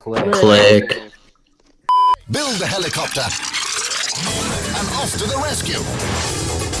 Click. Click. Build the helicopter. And off to the rescue.